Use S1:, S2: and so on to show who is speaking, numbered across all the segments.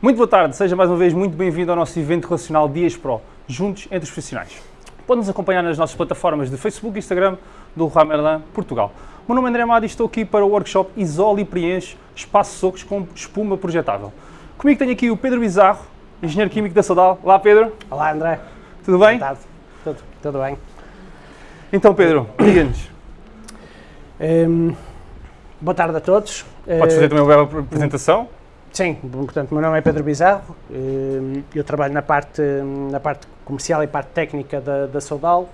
S1: Muito boa tarde, seja mais uma vez muito bem-vindo ao nosso evento relacional Dias Pro, juntos entre os profissionais. Pode-nos acompanhar nas nossas plataformas de Facebook e Instagram do Merlin Portugal. O meu nome é André Amado e estou aqui para o workshop Isole e Preenche Espaço Socos com Espuma Projetável. Comigo tenho aqui o Pedro Bizarro, engenheiro químico da Sodal. Olá Pedro,
S2: Olá André,
S1: tudo bem?
S2: boa tarde. Tudo, tudo bem?
S1: Então Pedro, diga-nos,
S2: Hum, boa tarde a todos.
S1: podes fazer
S2: Eh,
S1: também uma breve apresentação?
S2: Sim, portanto, meu nome é Pedro Bizarro, hum, eu trabalho na parte, na parte comercial e parte técnica da, da Soudal.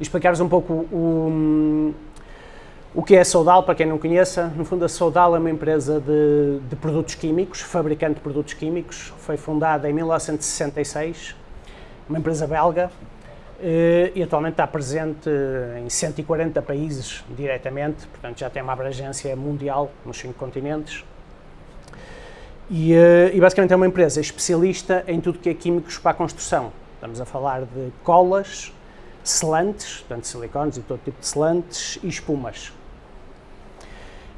S2: E explicar-vos um pouco o, o que é a Soudal, para quem não conheça. No fundo, a Soudal é uma empresa de, de produtos químicos, fabricante de produtos químicos. Foi fundada em 1966, uma empresa belga, eh, e atualmente está presente em 140 países diretamente, portanto já tem uma abrangência mundial nos cinco continentes. E, eh, e basicamente é uma empresa especialista em tudo que é químicos para a construção. Estamos a falar de colas, selantes, portanto silicones e todo tipo de selantes e espumas.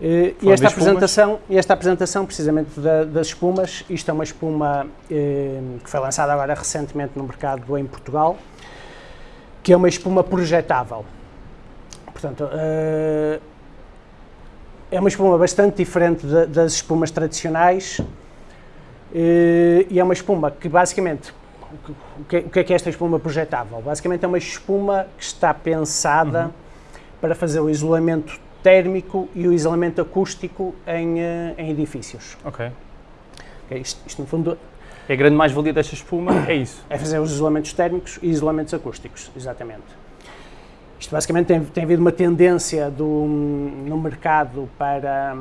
S2: Eh, E esta
S1: de
S2: apresentação, e esta apresentação precisamente da- das espumas, isto é uma espuma eh, que foi lançada agora recentemente no mercado em Portugal, que é uma espuma projetável. Portanto, eh, é uma espuma bastante diferente da- das espumas tradicionais e é uma espuma que basicamente, o que- é- o que é que esta espuma projetável? Basicamente é uma espuma que está pensada para fazer o isolamento térmico e o isolamento acústico em, eh, em edifícios.
S1: Ok.
S2: Ok, Isto, isto, no fundo
S1: É a grande mais-valia desta espuma, é isso.
S2: é fazer os isolamentos térmicos e isolamentos acústicos, exatamente. Isto basicamente tem, tem havido uma tendência do, no mercado para,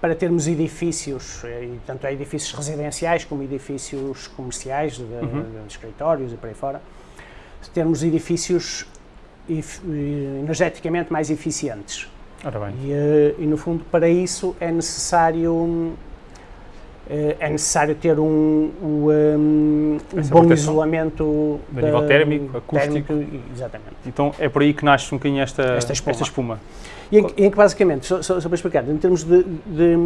S2: para termos edifícios, eh, e tanto é edifícios residenciais como edifícios comerciais, de, de escritórios e por aí fora, termos edifícios eh, energeticamente mais eficientes. E, eh, e, no fundo, para isso é necessário eh, é necessário ter um, um, um, um bom isolamento
S1: De nível térmico,
S2: térmico, e- exatamente.
S1: Então é por aí que nasce um bocadinho esta,
S2: Esta espuma.
S1: espuma.
S2: E em, que- em que basicamente, só, só, só para explicar, em termos de, de,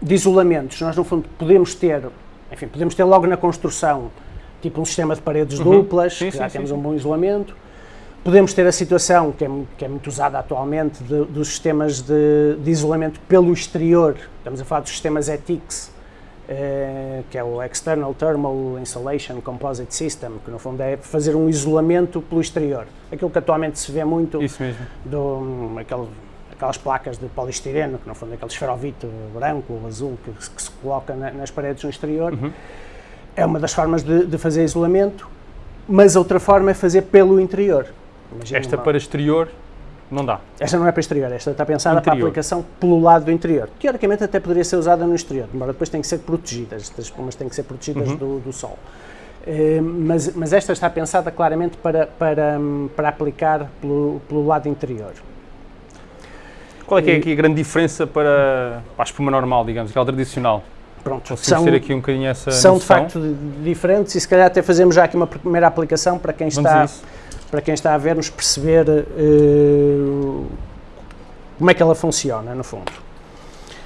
S2: de isolamentos, nós no fundo podemos ter, enfim, podemos ter logo na construção, tipo um sistema de paredes
S1: Uhum.
S2: duplas,
S1: Sim,
S2: que já
S1: sim,
S2: temos
S1: sim.
S2: um bom isolamento. Podemos ter a situação, que é, que é muito usada atualmente, de- dos sistemas de, de isolamento pelo exterior. Estamos a falar dos sistemas ETICS, eh, que é o External Thermal Insulation Composite System, que no fundo é fazer um isolamento pelo exterior. Aquilo que atualmente se vê muito
S1: Isso mesmo.
S2: do, aquele- aquelas placas de polistireno, que no fundo é aquele esferovite branco ou azul que, se- que se coloca na- nas paredes no exterior,
S1: Uhum.
S2: é uma das formas de, de fazer isolamento, mas outra forma é fazer pelo interior. Imagina
S1: Esta
S2: uma-
S1: para exterior não dá.
S2: esta não é para exterior, esta está pensada para a
S1: Interior.
S2: aplicação pelo lado do interior. Teoricamente até poderia ser usada no exterior, embora depois tem que ser protegidas, estas espumas têm que ser protegidas
S1: Uhum.
S2: do, do sol. Eh, mas, mas esta está pensada claramente para, para, para aplicar pelo, pelo lado interior.
S1: Qual é que é
S2: E-
S1: aqui a grande diferença para, para a espuma normal, digamos, aquela tradicional?
S2: Pronto,
S1: ter aqui um bocadinho essa
S2: são de facto di- diferentes e se calhar até fazemos já aqui uma primeira aplicação para quem
S1: Vamos
S2: está, para quem está a ver-nos perceber eh, como é que ela funciona, no fundo.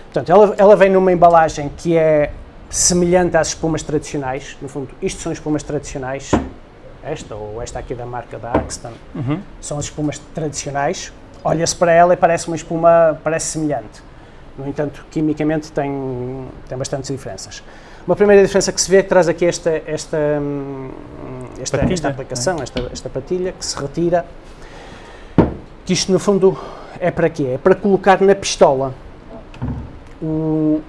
S2: Portanto, ela, ela vem numa embalagem que é semelhante às espumas tradicionais, no fundo, isto são espumas tradicionais, esta ou esta aqui da marca da Axton,
S1: Uhum.
S2: são as espumas tradicionais, olha-se para ela e parece uma espuma, parece semelhante. No entanto, quimicamente tem, tem bastantes diferenças. Uma primeira diferença que se vê é que traz aqui esta, esta, hum, esta,
S1: Patilha,
S2: esta aplicação, esta, esta patilha, que se retira, que isto no fundo é para quê? É para colocar na pistola. O,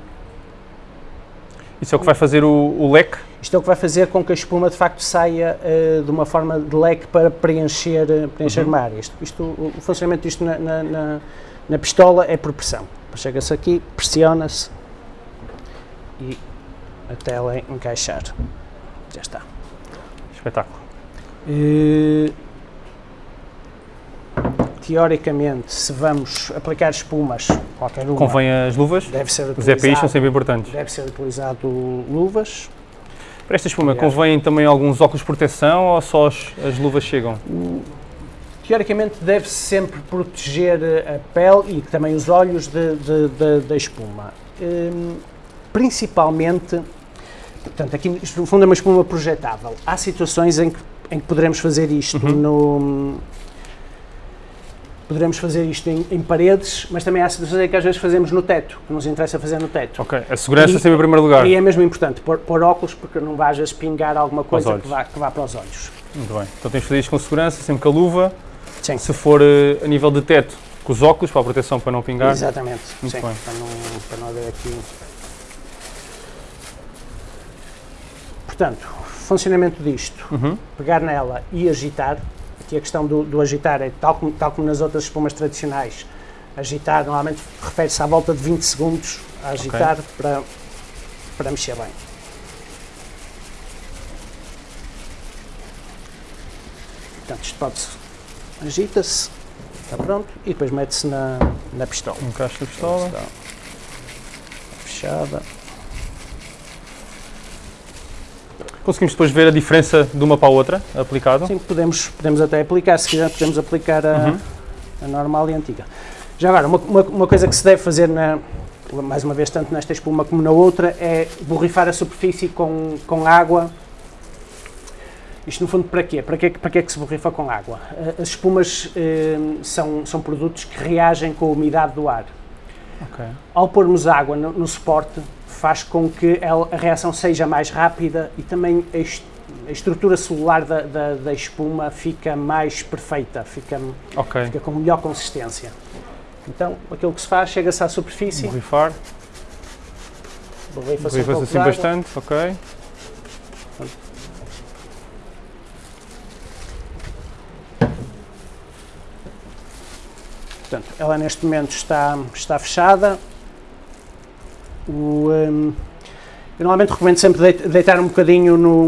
S1: Isso é o que vai fazer o, o leque?
S2: isto é o que vai fazer com que a espuma de facto saia eh, de uma forma de leque para preencher, eh, preencher
S1: Uhum.
S2: uma área. Isto, isto- o o funcionamento disto na, na, na- na pistola é por pressão. Chega-se aqui, pressiona-se e até ela encaixar. Já está.
S1: Espetáculo.
S2: Eh, teoricamente, se vamos aplicar espumas, qualquer uma,
S1: Convém as luvas?
S2: deve ser
S1: Os EPIs são sempre importantes.
S2: deve ser utilizado luvas.
S1: Para esta espuma,
S2: Aliás.
S1: convém também alguns óculos de proteção ou só as, as luvas chegam?
S2: Teoricamente deve-se sempre proteger a pele e também os olhos de- de- de- da espuma. Hum, principalmente Portanto, aqui isto no fundo é uma espuma projetável. Há situações em que, em que poderemos fazer isto no. Poderemos fazer isto em, em paredes, mas também há situações em que às vezes fazemos no teto, que nos interessa fazer no teto.
S1: Ok, a segurança
S2: E-
S1: sempre em primeiro lugar.
S2: E é mesmo importante pôr, pôr óculos porque não vai às vezes pingar alguma coisa que vá, que vá para os olhos.
S1: Muito bem. Então temos de fazer isto com segurança, sempre com a luva.
S2: Sim.
S1: Se for eh, a nível de teto, com os óculos, para a proteção para não pingar.
S2: Exatamente.
S1: Muito
S2: sim,
S1: bem.
S2: Para, não, para não haver aqui. Portanto, funcionamento disto,
S1: Uhum.
S2: pegar nela e agitar. Aqui a questão do, do agitar é tal como, tal como nas outras espumas tradicionais. Agitar normalmente refere-se à volta de 20 segundos a agitar para, para mexer bem. Portanto, isto pode-se. Agita-se, está pronto, e depois mete-se na, na pistola.
S1: Encaixa a pistola.
S2: Está fechada.
S1: Conseguimos depois ver a diferença de uma para a outra, aplicado.
S2: Sim, podemos, podemos até aplicar, se quiser, podemos aplicar a,
S1: Uhum.
S2: a normal e a antiga. Já agora, uma, uma, uma coisa que se deve fazer, na, mais uma vez, tanto nesta espuma como na outra, é borrifar a superfície com, com água. Isto, no fundo, para quê? Para quê, para que é que se borrifa com água? Eh, As espumas eh, são, são produtos que reagem com a umidade do ar.
S1: Ok.
S2: Ao pormos água no, no suporte, faz com que ela- a reação seja mais rápida e também a, est- a estrutura celular da, da, da espuma fica mais perfeita, fica,
S1: Ok.
S2: fica com melhor consistência. Então, aquilo que se faz, chega-se à superfície,
S1: Borrifar.
S2: borrifa-se um pouco
S1: assim bastante, ok.
S2: Portanto, ela neste momento está, está fechada. O, hum, eu normalmente recomendo sempre deit- deitar um bocadinho num,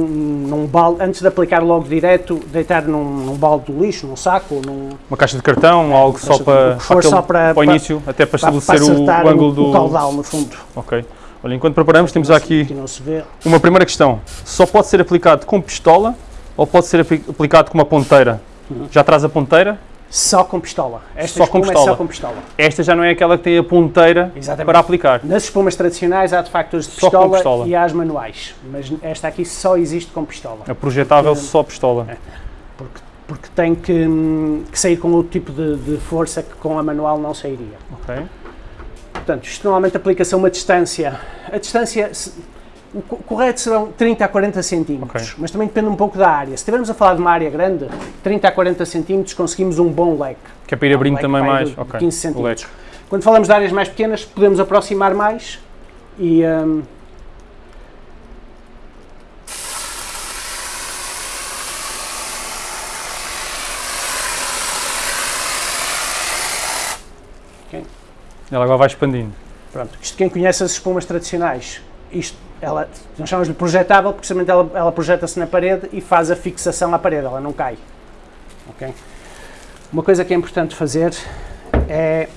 S2: num balde, antes de aplicar logo direto, deitar num, num balde do lixo, num saco, num,
S1: Uma caixa de cartão, algo só
S2: de-
S1: para,
S2: o for
S1: aquele-
S2: só para-
S1: para o
S2: para-
S1: início, até para
S2: para, para
S1: estabelecer o, o ângulo
S2: o,
S1: do.
S2: caudal, no fundo.
S1: Ok. Olha, enquanto preparamos, temos aqui
S2: Aqui não
S1: uma primeira questão. Só pode ser aplicado com pistola ou pode ser apli- aplicado com uma ponteira?
S2: Uhum.
S1: Já traz a ponteira?
S2: Só com pistola. Esta
S1: Só com
S2: espuma é
S1: pistola.
S2: só com pistola.
S1: Esta já não é aquela que tem a ponteira
S2: Exatamente.
S1: para aplicar.
S2: Nas espumas tradicionais há de facto as de pistola,
S1: pistola.
S2: e há as manuais, mas esta aqui só existe com pistola.
S1: A projetável
S2: Porque-
S1: só pistola.
S2: Porque, porque tem que, hum, que sair com outro tipo de, de força que com a manual não sairia.
S1: Ok.
S2: Portanto, isto normalmente aplica-se a uma distância. A distância, o co- correto serão 30 a 40 centímetros,
S1: Ok.
S2: mas também depende um pouco da área. Se estivermos a falar de uma área grande, 30 a 40 centímetros conseguimos um bom leque.
S1: Que é para ir abrindo
S2: Um
S1: também mais.
S2: de
S1: Ok.
S2: 15
S1: O leque.
S2: centímetros. Quando falamos de áreas mais pequenas, podemos aproximar mais e. hum,
S1: Ela agora vai expandindo.
S2: Pronto, isto quem conhece as espumas tradicionais, isto, ela, nós chamamos-lhe projetável, porque precisamente ela, ela projeta-se na parede e faz a fixação à parede, ela não cai. Ok? Uma coisa que é importante fazer é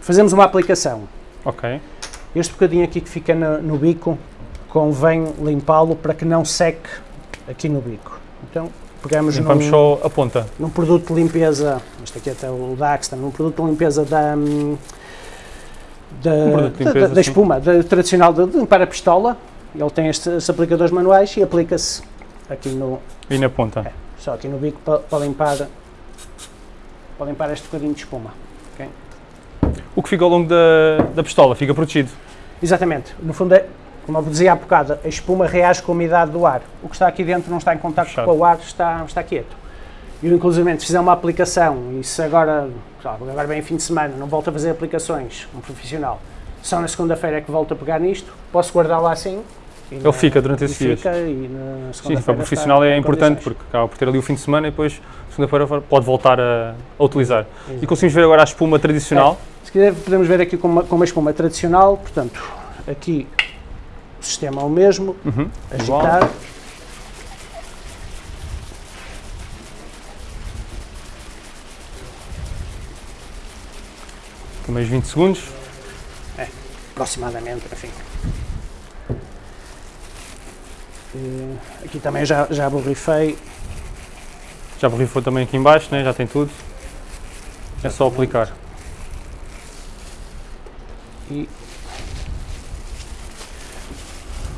S2: fazemos uma aplicação.
S1: Ok.
S2: Este bocadinho aqui que fica no, no bico, convém limpá-lo para que não seque aqui no bico. Então, pegamos
S1: Limpamos
S2: num,
S1: só a ponta.
S2: num produto de limpeza, este aqui até o Daxton, num produto de limpeza da, hum, da,
S1: Um
S2: da-
S1: limpeza,
S2: da
S1: sim.
S2: espuma, da, tradicional de, de limpar a pistola. Ele tem estes, estes aplicadores manuais e aplica-se aqui no,
S1: E na ponta.
S2: É. só aqui no bico para, para limpar para limpar este bocadinho de espuma.
S1: O que fica ao longo da, da pistola fica protegido.
S2: Exatamente. No fundo, é, como eu dizia há bocado, a espuma reage com a umidade do ar. O que está aqui dentro não está em contato com o ar, está, está quieto. Eu, inclusive, se fizer uma aplicação e se agora, agora bem fim de semana, não volto a fazer aplicações, um profissional, só na segunda-feira é que volto a pegar nisto, posso guardar lá assim.
S1: Ele
S2: na-
S1: fica durante esses dias.
S2: Fica, e na
S1: Sim, para o profissional é importante porque acaba por ter ali o fim de semana e depois, segunda-feira, pode voltar a, a utilizar. E conseguimos ver agora a espuma tradicional.
S2: Se quiser, podemos ver aqui com uma, com uma espuma tradicional, portanto, aqui o sistema é o mesmo,
S1: Uhum. Igual.
S2: agitar.
S1: Aqui mais 20 segundos.
S2: aproximadamente, enfim. Eh, Aqui também já, já borrifei.
S1: Já borrifou também aqui em baixo, né? já tem tudo. É só aplicar.
S2: E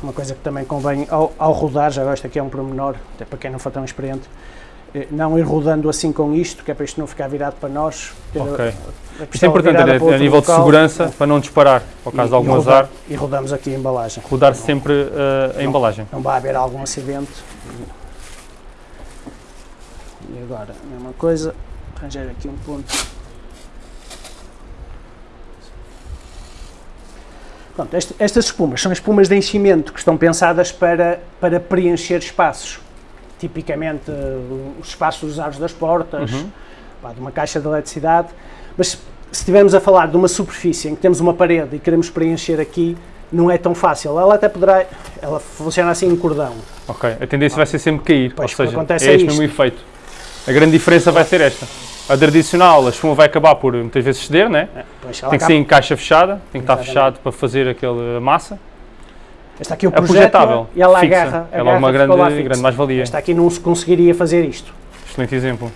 S2: uma coisa que também convém ao, ao rodar, já agora isto aqui é um pormenor, até para quem não for tão experiente, não ir rodando assim com isto, que é para isto não ficar virado para nós. a-
S1: Ok.
S2: a
S1: Isto é importante, a
S2: outro
S1: nível de
S2: local,
S1: segurança,
S2: é,
S1: para não disparar, ao caso
S2: e-
S1: de algum
S2: e rodar-
S1: azar,
S2: E rodamos aqui a embalagem.
S1: rodar sempre eh, a embalagem.
S2: Não vai haver algum acidente. E agora, a mesma coisa, arranjar aqui um ponto. Pronto, este- estas espumas são espumas de enchimento que estão pensadas para, para preencher espaços. Tipicamente, eh, os espaços dos aros das portas,
S1: Uhum.
S2: pá, de uma caixa de eletricidade. Mas se estivermos a falar de uma superfície em que temos uma parede e queremos preencher aqui, não é tão fácil. Ela até poderá, ela funciona assim em cordão.
S1: Ok, a tendência vai ser sempre cair,
S2: Pois,
S1: ou
S2: que
S1: seja,
S2: acontece
S1: é
S2: é
S1: este
S2: isto.
S1: mesmo efeito. A grande diferença vai ser esta. A tradicional, a espuma vai acabar por muitas vezes ceder, né?
S2: Ela
S1: tem que
S2: acaba-
S1: ser em caixa fechada, tem que estar
S2: Exatamente.
S1: fechado para fazer aquela massa.
S2: Está aqui o
S1: É
S2: projeto
S1: projetável,
S2: e ela
S1: fixa.
S2: agarra,
S1: Ela é uma grande, grande mais-valia.
S2: Esta aqui não se conseguiria fazer isto.
S1: Excelente exemplo.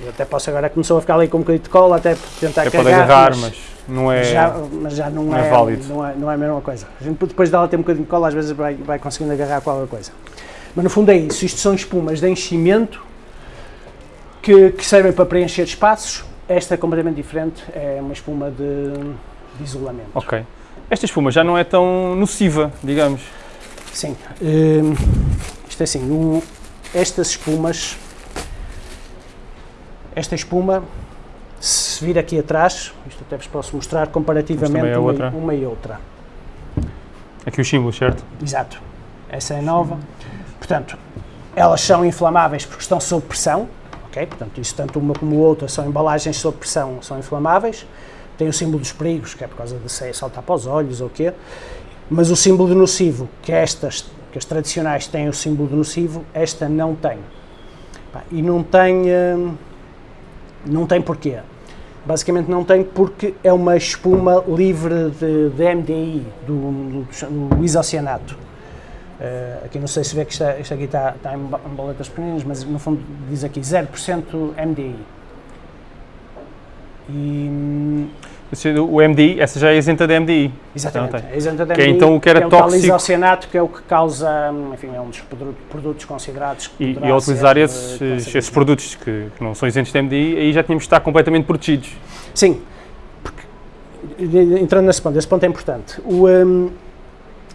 S2: Eu até posso agora começou a ficar ali com um bocadinho de cola, até tentar
S1: É pode
S2: carregar,
S1: agarrar,
S2: mas,
S1: mas não é.
S2: já, mas já não,
S1: não é
S2: é,
S1: válido.
S2: Não é, não é a mesma coisa. A gente depois dela ter um bocadinho de cola, às vezes vai, vai conseguindo agarrar qualquer coisa. Mas no fundo é isso. Isto são espumas de enchimento que, que servem para preencher espaços. Esta é completamente diferente, é uma espuma de, de isolamento.
S1: Ok. Esta espuma já não é tão nociva, digamos.
S2: Sim. hum, isto é assim, estas espumas, esta espuma, se vir aqui atrás, isto até vos posso mostrar comparativamente
S1: é
S2: uma, uma e outra.
S1: Aqui os símbolos, certo?
S2: Exato. Essa é nova. Portanto, elas são inflamáveis porque estão sob pressão, ok? Portanto, isso tanto uma como outra são embalagens sob pressão, são inflamáveis. Tem o símbolo dos perigos, que é por causa de saltar para os olhos ou o quê. Mas o símbolo de nocivo, que estas, que as tradicionais têm o símbolo de nocivo, esta não tem. E não tem, hum, não tem porquê. Basicamente não tem porque é uma espuma livre de, de MDI, do, do, do isocianato. Eh, aqui não sei se vê que é- isto aqui está, está em, boletas pequeninas, mas no fundo diz aqui 0% MDI. E, hum,
S1: O MDI, essa já é isenta de MDI.
S2: exatamente, é isenta de
S1: Que é
S2: MDI,
S1: então o que era
S2: é o
S1: tóxico.
S2: isocianato que é o que causa, enfim, é um dos produ- produtos considerados que
S1: E, e ao utilizar
S2: ser, eh,
S1: esses, esses produtos que, que não são isentos de MDI, aí já tínhamos de estar completamente protegidos.
S2: Sim, porque, entrando nesse ponto, esse ponto é importante. O, hum,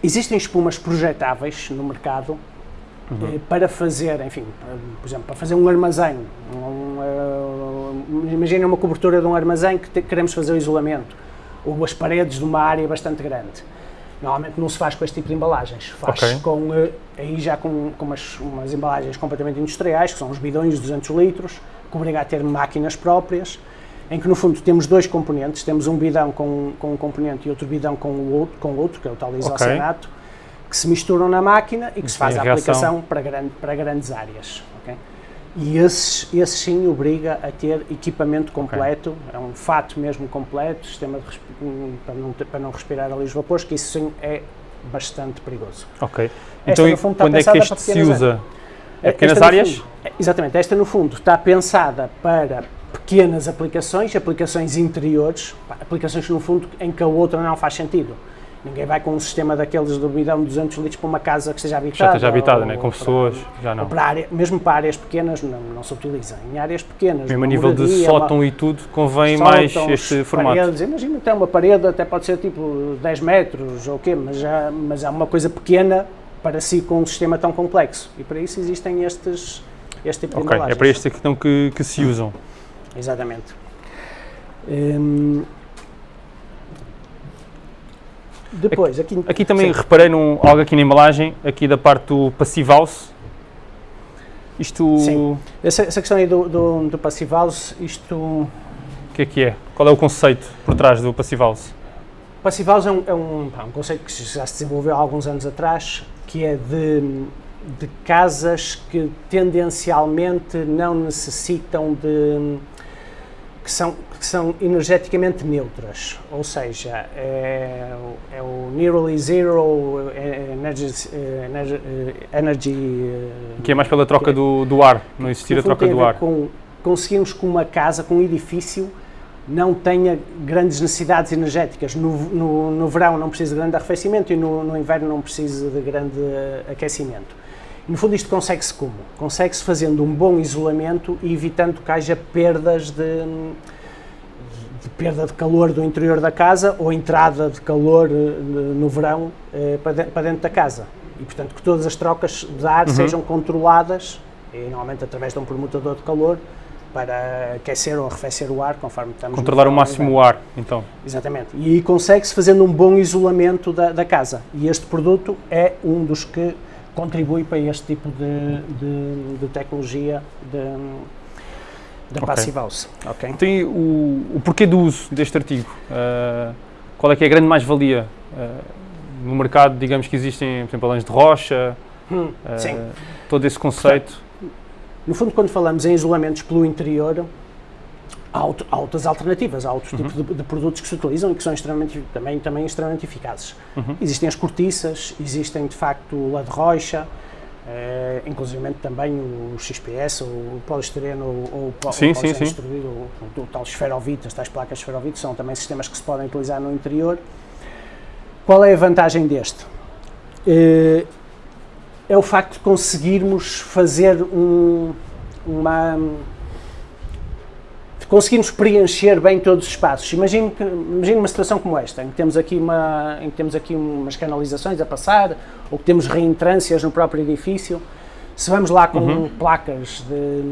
S2: existem espumas projetáveis no mercado
S1: Uhum.
S2: eh, para fazer, enfim, para- por exemplo, para fazer um armazém. Um, eh, imagina uma cobertura de um armazém que te- queremos fazer o isolamento, ou as paredes de uma área bastante grande. Normalmente não se faz com este tipo de embalagens, faz
S1: Ok.
S2: com, eh, aí já com, com umas, umas embalagens completamente industriais, que são os bidões de 200 litros, que obriga a ter máquinas próprias, em que no fundo temos dois componentes, temos um bidão com, com um componente e outro bidão com o outro, com outro que é o tal isocianato, que se misturam na máquina e que se faz a
S1: a
S2: aplicação para, grande, para grandes áreas. ok? E esses, esses sim obriga a ter equipamento completo, é um fato mesmo completo, sistema de para, não para não respirar ali os vapores, que isso sim é bastante perigoso.
S1: Ok.
S2: Esta,
S1: então,
S2: fundo, está
S1: quando é que este se usa? É
S2: Esta,
S1: pequenas
S2: no
S1: áreas?
S2: fundo, é- exatamente, esta no fundo está pensada para pequenas aplicações, aplicações interiores, aplicações no fundo em que a outra não faz sentido. Ninguém vai com um sistema daqueles de bidão de 200 litros para uma casa que seja habitada.
S1: Já esteja habitada, né? com pessoas, já não.
S2: para área, mesmo para áreas pequenas não, não se utiliza. Em áreas pequenas,
S1: Mesmo a
S2: uma
S1: nível de
S2: moradia,
S1: sótão e tudo, convém
S2: uma-
S1: mais este formato.
S2: Paredes, imagina até uma parede, até pode ser tipo 10 metros ou o quê, mas, já, mas é uma coisa pequena para si com um sistema tão complexo. E para isso existem estes, este tipo de
S1: Ok, é
S2: embalagens.
S1: para este então que, que se usam.
S2: Exatamente. Hum, depois, aqui,
S1: Aqui também
S2: sim,
S1: reparei num, algo aqui na embalagem, aqui da parte do Passive House. Isto,
S2: Sim.
S1: o
S2: essa, essa questão aí do, do, do Passive House, isto...
S1: que é que é? Qual é o conceito por trás do Passive House?
S2: Passive House é um, é um, pá, um conceito que já se desenvolveu há alguns anos atrás, que é de, de casas que tendencialmente não necessitam de... que são, que são energeticamente neutras, ou seja, é, o- é o Nearly Zero é, Energy, é, energy, é, energy
S1: Que é mais pela troca do, do ar, não existir a troca do ar.
S2: Com, conseguirmos com uma casa, com um edifício, não tenha grandes necessidades energéticas. No, no, no verão não precisa de grande arrefecimento e no, no inverno não precisa de grande uh, aquecimento. No fundo, isto consegue-se como? Consegue-se fazendo um bom isolamento e evitando que haja perdas de, de, perda de calor do interior da casa ou entrada de calor uh, no verão para, de, para, dentro da casa. E, portanto, que todas as trocas de ar uhum. sejam controladas, e normalmente através de um permutador de calor, para aquecer ou arrefecer o ar, conforme estamos...
S1: Controlar o máximo o ar, então.
S2: Exatamente. E consegue-se fazendo um bom isolamento da, da, casa. E este produto é um dos que contribui para este tipo de, de, de tecnologia da okay. Passive House.
S1: Okay. Então, o, o porquê do uso deste artigo? Uh, qual é que é a grande mais-valia? Uh, no mercado, digamos que existem, por exemplo, alães de rocha, hum, uh, todo esse conceito.
S2: No fundo, quando falamos em isolamentos pelo interior, há, outras alternativas, há outros uhum. tipos de, de, produtos que se utilizam e que são extremamente, também, também extremamente eficazes. Uhum. Existem as cortiças, existem de facto o lã de rocha, eh, inclusive também o XPS, o poliestireno ou o
S1: sim, sim, sim.
S2: o, o, tal esferovite, as tais placas esferovite, são também sistemas que se podem utilizar no interior. Qual é a vantagem deste? Eh, é o facto de conseguirmos fazer um, uma. De conseguirmos preencher bem todos os espaços. Imagine, imagine uma situação como esta, em que, temos aqui uma, em que temos aqui umas canalizações a passar, ou que temos reentrâncias no próprio edifício. Se vamos lá com uhum. placas de,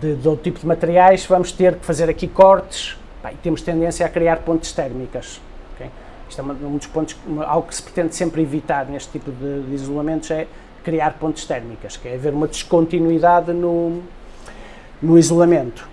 S2: de, de, outro tipo de materiais, vamos ter que fazer aqui cortes e temos tendência a criar pontes térmicas. Okay? Isto é um dos pontos, algo que se pretende sempre evitar neste tipo de, de isolamentos é criar pontes térmicas, que é haver uma descontinuidade no, no isolamento.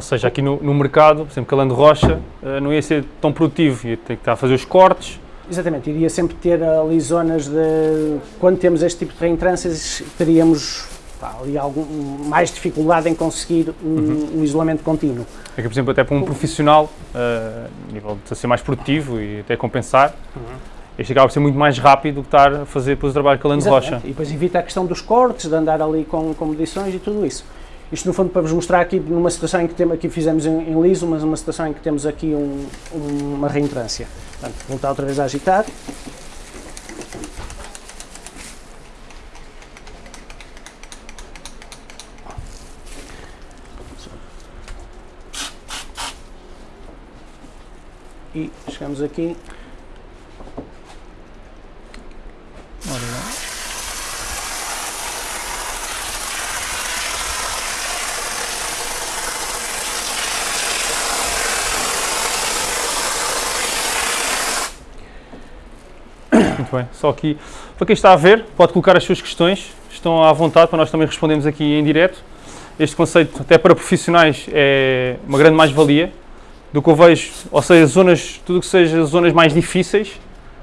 S1: Ou seja, aqui no, no mercado, por exemplo, Calando Rocha, uh, não ia ser tão produtivo, ia ter que estar a fazer os cortes.
S2: Exatamente, iria sempre ter ali zonas de. Quando temos este tipo de reentrâncias, teríamos pá, ali algum, mais dificuldade em conseguir um, uhum. um isolamento contínuo.
S1: É que, por exemplo, até para um profissional, uh, a nível de ser mais produtivo e até compensar, uhum este acaba por ser muito mais rápido do que estar a fazer depois o trabalho calando rocha.
S2: E depois evita a questão dos cortes, de andar ali com, com medições e tudo isso. Isto no fundo para vos mostrar aqui numa situação em que temos, aqui fizemos em, em liso, mas uma situação em que temos aqui um, uma reentrância. Portanto, voltar outra vez a agitar. E chegamos aqui
S1: Muito bem. Só aqui, para quem está a ver, pode colocar as suas questões, estão à vontade para nós também respondemos aqui em direto. Este conceito, até para profissionais, é uma grande mais-valia do que eu vejo, ou seja, zonas, tudo que seja zonas mais difíceis,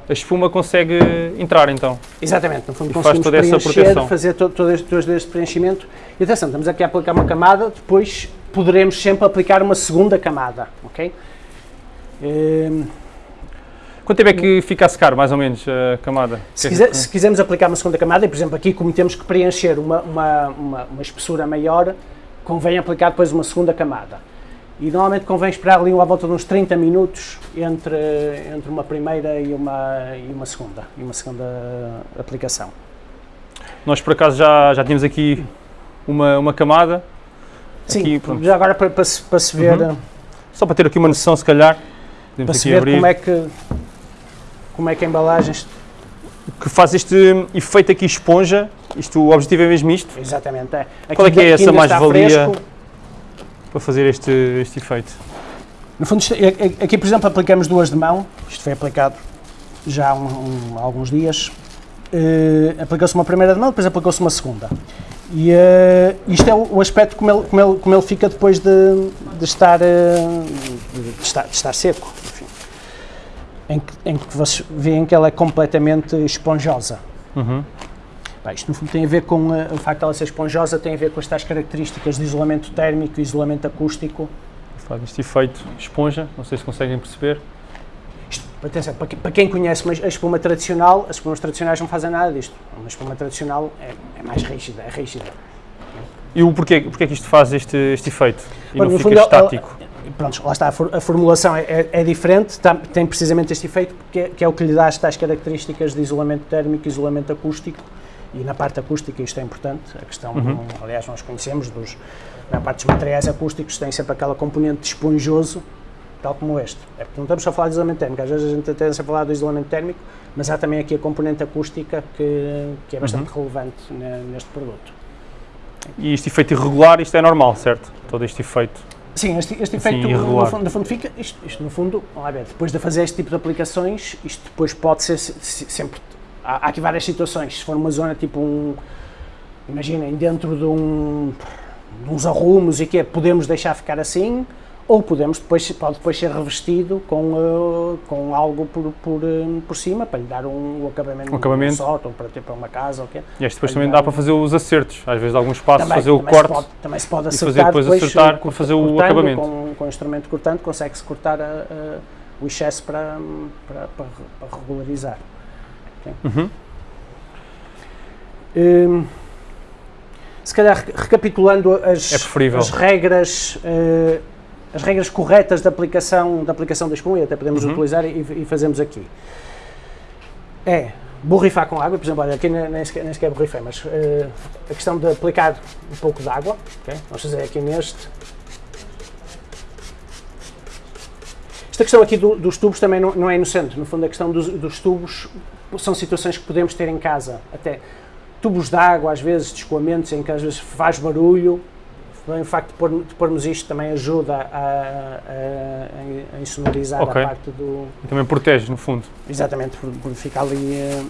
S1: a espuma consegue entrar então.
S2: Exatamente, no fundo e conseguimos toda essa proteção. fazer todo, todo, este, todo este preenchimento. E atenção, estamos aqui a aplicar uma camada, depois poderemos sempre aplicar uma segunda camada, ok?
S1: Ehm, Quanto tempo é que fica a secar, mais ou menos, a camada?
S2: Se, quiser, se quisermos aplicar uma segunda camada, e por exemplo aqui como temos que preencher uma, uma, uma, uma espessura maior, convém aplicar depois uma segunda camada. E normalmente convém esperar ali à volta de uns 30 minutos entre, entre uma primeira e uma, e uma segunda, e uma segunda aplicação.
S1: Nós por acaso já, já tínhamos aqui uma, uma camada.
S2: Sim, aqui, já agora para, para, se, para se ver... Uhum.
S1: Só para ter aqui uma noção se calhar.
S2: Para se ver abrir. como é que como é que a embalagem...
S1: Que faz este efeito aqui esponja, isto, o objetivo é mesmo isto?
S2: Exatamente, é.
S1: Aqui Qual é que é essa mais-valia para fazer este, este efeito?
S2: No fundo, é, é, aqui por exemplo aplicamos duas de mão, isto foi aplicado já há um, um, alguns dias, uh, aplicou-se uma primeira de mão, depois aplicou-se uma segunda. E uh, isto é o, o, aspecto como ele, como, ele, como ele fica depois de, de, estar, uh, de, estar, de estar seco em que, em que vocês veem que ela é completamente esponjosa. Uhum. Bem, isto no fundo tem a ver com uh, o facto de ela ser esponjosa, tem a ver com estas características de isolamento térmico e isolamento acústico.
S1: Faz este efeito esponja, não sei se conseguem perceber.
S2: Isto, atenção, para, para quem conhece a espuma tradicional, as espumas tradicionais não fazem nada disto. Uma espuma tradicional é, é mais rígida, é rígida.
S1: E o porquê, porquê que isto faz este, este efeito e Bom, não fica fundo, estático?
S2: Pronto, lá está, a, for, a formulação é, é, é diferente, tá, tem precisamente este efeito, que é, que é o que lhe dá as tais características de isolamento térmico isolamento acústico, e na parte acústica isto é importante, a questão, uhum. aliás, nós conhecemos, dos, na parte dos materiais acústicos tem sempre aquela componente de esponjoso, tal como este. É porque não estamos a falar de isolamento térmico, às vezes a gente tende a falar do isolamento térmico, mas há também aqui a componente acústica que, que é bastante uhum. relevante neste produto.
S1: E este efeito irregular, isto é normal, certo? Todo este efeito.
S2: Sim, este, este assim, efeito no fundo, no fundo, fica, isto, isto, no fundo, ver, depois de fazer este tipo de aplicações, isto depois pode ser sempre, há, há aqui várias situações, se for uma zona tipo um, imaginem, dentro de um, de uns arrumos e que podemos deixar ficar assim, ou podemos depois, pode depois ser revestido com, uh, com algo por, por, uh, por cima, para lhe dar um, um acabamento, um acabamento. Um sótão, para ter para uma casa ou quê.
S1: E este depois também dá para fazer os acertos, às vezes alguns espaços, também, fazer o corte.
S2: Pode, também se pode acertar, e fazer depois, depois acertar para fazer o acabamento. Com, com o instrumento cortante consegue-se cortar a, a, o excesso para, para, para, para regularizar. Okay? Uhum. Um, se calhar recapitulando as,
S1: é
S2: as regras uh, as regras corretas de aplicação, da aplicação da espuma, e até podemos uhum. utilizar e, e, fazemos aqui. É borrifar com água, por exemplo, olha, aqui nem sequer, nem sequer borrifei, mas uh, a questão de aplicar um pouco de água, okay? vamos fazer aqui neste. Esta questão aqui do, dos tubos também não, não, é inocente, no fundo a questão dos, dos tubos são situações que podemos ter em casa, até tubos de água, às vezes, de escoamentos, em que às vezes faz barulho, o facto de, pôr, de pormos isto também ajuda a, a, a insonorizar okay. a parte do...
S1: E também protege, no fundo.
S2: Exatamente, por, por ficar, ali, eh,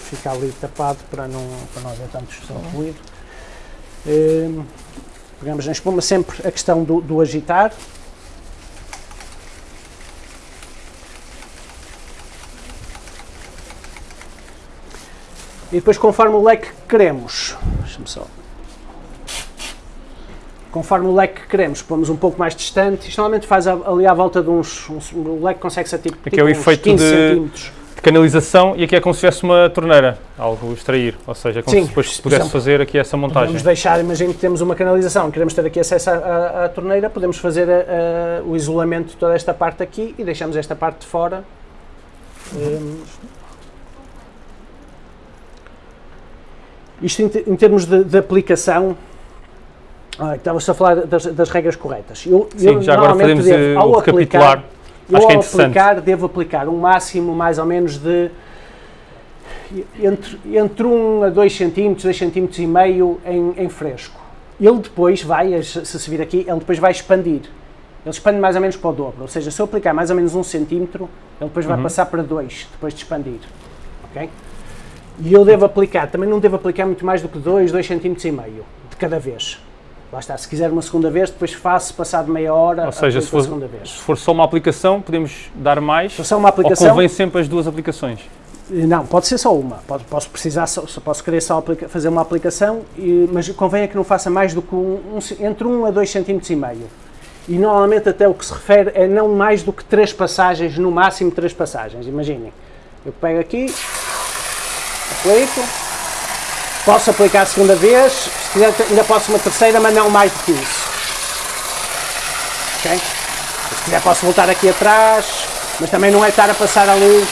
S2: ficar ali tapado para não, para não haver tanto ruído. Uh, pegamos na espuma sempre a questão do, do agitar. E depois, conforme o leque que queremos, deixa-me só conforme o leque que queremos, pomos um pouco mais distante, isto normalmente faz ali à volta de uns, uns o leque consegue ser tipo,
S1: aqui tipo é o efeito 15 de, centímetros. de canalização e aqui é como se tivesse uma torneira, algo extrair, ou seja, é como Sim, se depois se pudesse exemplo, fazer aqui essa montagem.
S2: Podemos deixar, imagina que temos uma canalização, queremos ter aqui acesso à, à torneira, podemos fazer a, a, o isolamento de toda esta parte aqui e deixamos esta parte de fora. Um, isto em, em termos de, de aplicação, ah, Estava-se a falar das, das, regras corretas.
S1: Eu, Sim, eu já agora podemos devo, ao aplicar,
S2: eu, Acho que é ao aplicar, devo aplicar um máximo mais ou menos de entre, entre 1 a 2 cm, 2 cm e meio em, em fresco. Ele depois vai, se se vir aqui, ele depois vai expandir. Ele expande mais ou menos para o dobro. Ou seja, se eu aplicar mais ou menos 1 cm, ele depois vai uhum. passar para 2, depois de expandir. Ok? E eu devo aplicar, também não devo aplicar muito mais do que 2, 2 cm e meio de cada vez. Lá está, se quiser uma segunda vez, depois faço passado meia hora
S1: Ou seja, se for,
S2: segunda vez.
S1: se for só uma aplicação, podemos dar mais?
S2: Se só uma aplicação,
S1: ou convém sempre as duas aplicações?
S2: Eh, não, pode ser só uma. Pode, posso precisar, só, posso querer só fazer uma aplicação, e, mas convém é que não faça mais do que um, um, entre 1 a 2 cm e meio. E normalmente até o que se refere é não mais do que três passagens, no máximo três passagens. Imaginem, eu pego aqui, aplico, posso aplicar a segunda vez, se quiser ainda posso uma terceira, mas não mais do que isso. Ok? Se quiser posso voltar aqui atrás, mas também não é estar a passar ali.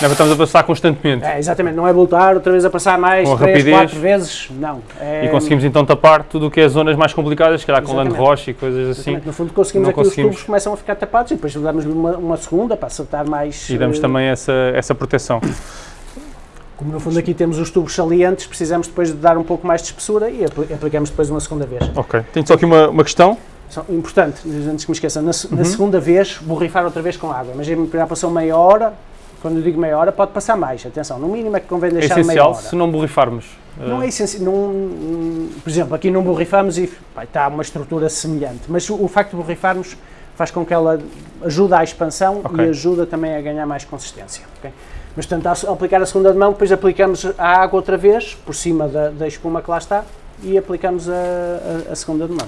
S1: Não estamos a passar constantemente.
S2: É, exatamente, não é voltar outra vez a passar mais Com 3, rapidez. 4 vezes, não.
S1: É... E conseguimos então tapar tudo o que é zonas mais complicadas, que era com land rocha e coisas assim. Exatamente.
S2: No fundo conseguimos não aqui conseguimos. os tubos começam a ficar tapados e depois damos uma, uma segunda para acertar mais.
S1: E damos uh... também essa, essa proteção.
S2: Como no fundo aqui temos os tubos salientes, precisamos depois de dar um pouco mais de espessura e aplicamos depois uma segunda vez.
S1: Ok. Tenho só aqui uma, uma questão.
S2: Importante, antes que me esqueça, na, uhum. na segunda vez borrifar outra vez com água. Mas já passou meia hora, quando eu digo meia hora pode passar mais, atenção, no mínimo é que convém deixar
S1: é essencial
S2: meia hora.
S1: se não borrifarmos.
S2: Não é essencial, não, por exemplo, aqui não borrifamos e pá, está uma estrutura semelhante, mas o, o, facto de borrifarmos faz com que ela ajuda à expansão okay. e ajuda também a ganhar mais consistência. Okay? Mas, portanto, ao aplicar a segunda de mão, depois aplicamos a água outra vez, por cima da, da espuma que lá está, e aplicamos a, a, a segunda de mão.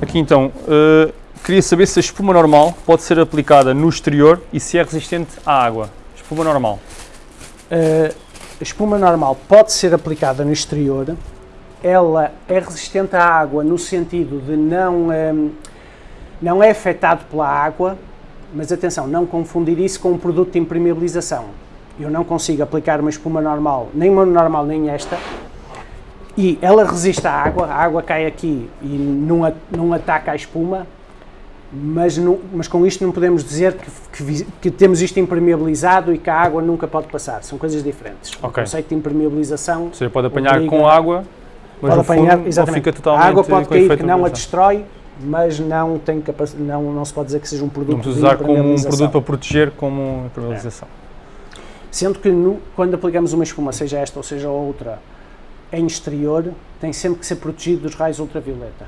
S1: Aqui então, uh, queria saber se a espuma normal pode ser aplicada no exterior e se é resistente à água. Espuma normal.
S2: Uh, a espuma normal pode ser aplicada no exterior, ela é resistente à água no sentido de não... Um, não é afetado pela água, mas atenção, não confundir isso com um produto de impermeabilização. Eu não consigo aplicar uma espuma normal, nem uma normal nem esta, e ela resiste à água, a água cai aqui e não, não ataca a espuma, mas, não, mas com isto não podemos dizer que, que, que, temos isto impermeabilizado e que a água nunca pode passar. São coisas diferentes. Okay. O conceito de impermeabilização.
S1: Você pode apanhar obriga, com água, mas pode apanhar, fundo, exatamente. fica totalmente.
S2: A água pode cair que não a destrói, mas não, tem não, não se pode dizer que seja um produto
S1: Vamos usar como um produto para proteger como impermeabilização. É.
S2: Sendo que no, quando aplicamos uma espuma, seja esta ou seja outra, em exterior, tem sempre que ser protegido dos raios ultravioleta.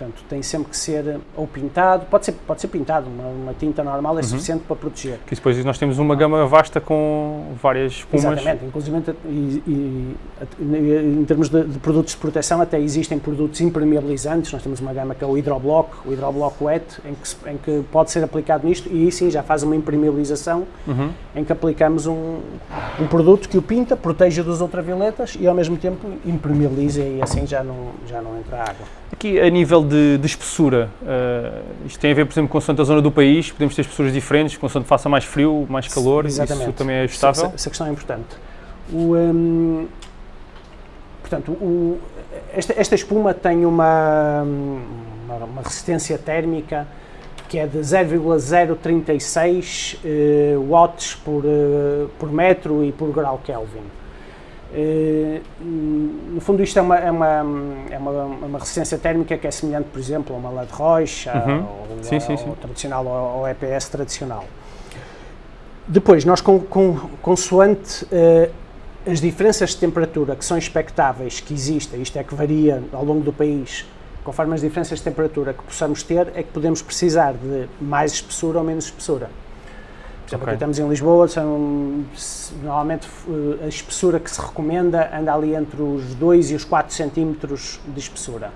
S2: Portanto, tem sempre que ser ou pintado, pode ser, pode ser pintado, uma, uma tinta normal é uhum. suficiente para proteger.
S1: Que depois nós temos uma gama vasta com várias espumas.
S2: Exatamente, inclusive e, e, em termos de, de, produtos de proteção até existem produtos impermeabilizantes, nós temos uma gama que é o hidroblock, o hidroblock wet, em que, em que pode ser aplicado nisto e aí sim já faz uma impermeabilização uhum. em que aplicamos um, um produto que o pinta, protege dos ultravioletas e ao mesmo tempo impermeabiliza e assim já não, já não entra água.
S1: Aqui, a nível de, de espessura, uh, isto tem a ver, por exemplo, com a zona do país, podemos ter espessuras diferentes, com que faça mais frio, mais calor, Exatamente. isso também é ajustável?
S2: Essa, essa questão é importante. O, um, portanto, o, esta, esta, espuma tem uma, uma, uma, resistência térmica que é de 0,036 uh, eh, watts por, uh, por metro e por grau Kelvin. Uh, no fundo, isto é uma, é, uma, é uma, uma, resistência térmica que é semelhante, por exemplo, a uma LED Roche, uhum. ou, sim, sim, sim. tradicional, ou, EPS tradicional. Depois, nós, com, com, consoante uh, as diferenças de temperatura que são expectáveis que existem, isto é que varia ao longo do país, conforme as diferenças de temperatura que possamos ter, é que podemos precisar de mais espessura ou menos espessura. Por exemplo, okay. aqui estamos em Lisboa, são, normalmente eh, a espessura que se recomenda anda ali entre os 2 e os 4 centímetros de espessura.